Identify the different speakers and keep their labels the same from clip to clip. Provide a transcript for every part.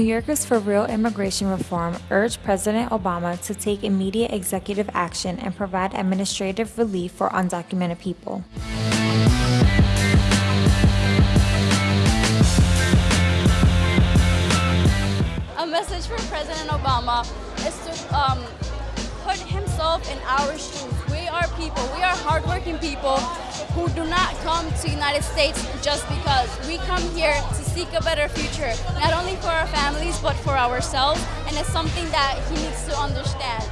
Speaker 1: New Yorkers for Real Immigration Reform urged President Obama to take immediate executive action and provide administrative relief for undocumented people.
Speaker 2: A message for President Obama is to um, put himself in our shoes. We are people, we are hardworking people who do not come to the United States just because. We come here to seek a better future, not only for our families, but for ourselves, and it's something that he needs to understand.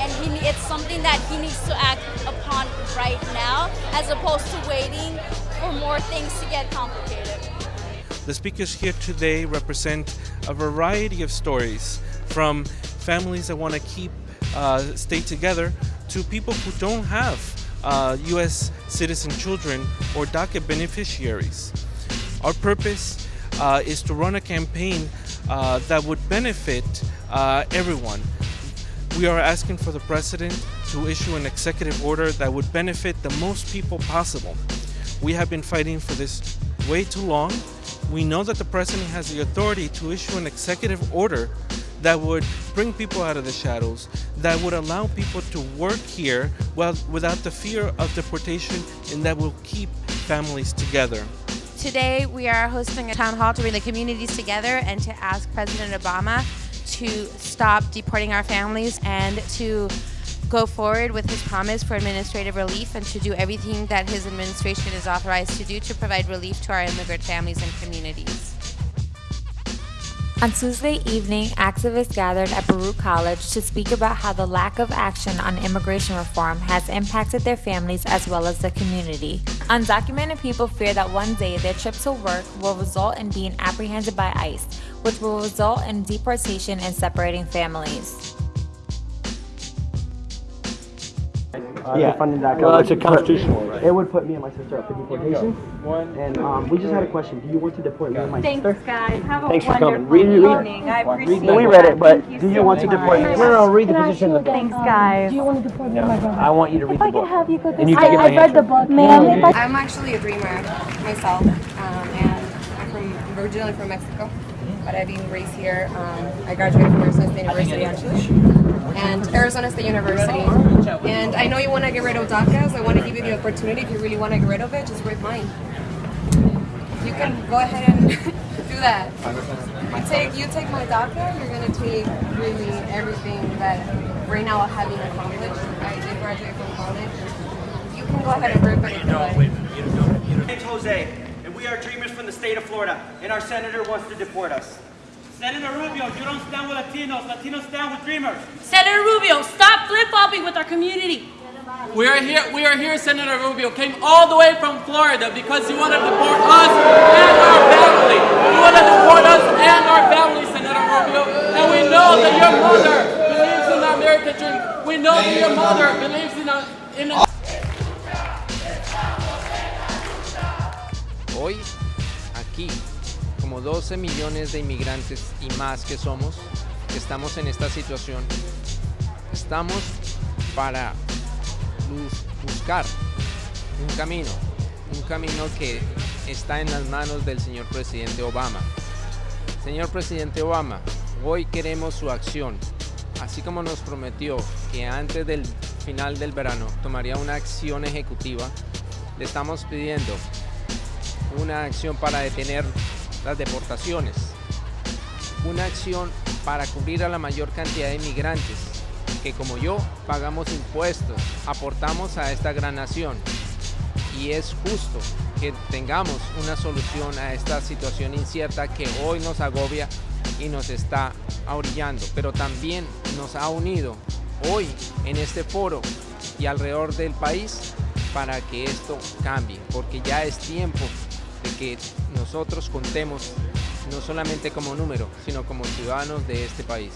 Speaker 2: And he, it's something that he needs to act upon right now, as opposed to waiting for more things to get complicated.
Speaker 3: The speakers here today represent a variety of stories from families that want to keep uh, stay together to people who don't have uh, U.S. citizen children or DACA beneficiaries. Our purpose uh, is to run a campaign uh, that would benefit uh, everyone. We are asking for the President to issue an executive order that would benefit the most people possible. We have been fighting for this way too long. We know that the President has the authority to issue an executive order that would bring people out of the shadows, that would allow people to work here well, without the fear of deportation, and that will keep families together.
Speaker 4: Today we are hosting a town hall to bring the communities together and to ask President Obama to stop deporting our families and to go forward with his promise for administrative relief and to do everything that his administration is authorized to do to provide relief to our immigrant families and communities.
Speaker 1: On Tuesday evening, activists gathered at Baruch College to speak about how the lack of action on immigration reform has impacted their families as well as the community. Undocumented people fear that one day their trip to work will result in being apprehended by ICE, which will result in deportation and separating families.
Speaker 5: Yeah.
Speaker 6: funding that
Speaker 5: Well, it's a
Speaker 6: would put-
Speaker 5: constitutional right.
Speaker 6: It would put me and my sister up for deportation. And um, we just had a question. Do you want to deport me and my sister?
Speaker 7: guys. Have a
Speaker 5: Thanks for
Speaker 7: wonderful
Speaker 5: coming. Read- read-
Speaker 7: evening. I appreciate
Speaker 6: No, we
Speaker 7: that.
Speaker 6: read it, but
Speaker 7: Thank
Speaker 6: do you
Speaker 7: so
Speaker 6: want to
Speaker 7: much.
Speaker 6: deport me? No, no, no, read the position of the book.
Speaker 7: Thanks, guys.
Speaker 6: No, I want you to read the book.
Speaker 5: And you can get my answer.
Speaker 7: Ma'am,
Speaker 8: I'm actually a dreamer myself, um, and I'm from originally from Mexico, but I've been raised here. Um, I graduated from Arizona State University actually, and Arizona State University. And I know you want to get rid of DACA, so I want to give you the opportunity. If you really want to get rid of it, just read mine. You can go ahead and do that. You take you take my DACA, you're gonna take really everything that right now I haven't accomplished. I did graduate from college. You can go ahead and rip it if you like.
Speaker 9: My name's Jose, and we are dreamers from the state of Florida, and our senator wants to deport us.
Speaker 10: Senator Rubio, you don't stand with Latinos. Latinos stand with dreamers.
Speaker 2: Senator Rubio, stop flip-flopping with our community.
Speaker 10: We are here. We are here. Senator Rubio came all the way from Florida because he wanted to deport us and our family. He wanted to deport us and our family, Senator Rubio. And we know that your mother believes in the American dream. We know that your mother believes in a, in a
Speaker 11: Hoy, aquí, como 12 millones de inmigrantes y más que somos, estamos en esta situación, estamos para bus- buscar un camino, un camino que está en las manos del señor presidente Obama. Señor presidente Obama, hoy queremos su acción, así como nos prometió que antes del final del verano tomaría una acción ejecutiva, le estamos pidiendo una acción para detener las deportaciones, una acción para cubrir a la mayor cantidad de inmigrantes que como yo pagamos impuestos, aportamos a esta gran nación. Y es justo que tengamos una solución a esta situación incierta que hoy nos agobia y nos está ahorillando, pero también nos ha unido hoy en este foro y alrededor del país para que esto cambie, porque ya es tiempo que nosotros contemos no solamente como número, sino como ciudadanos de este país.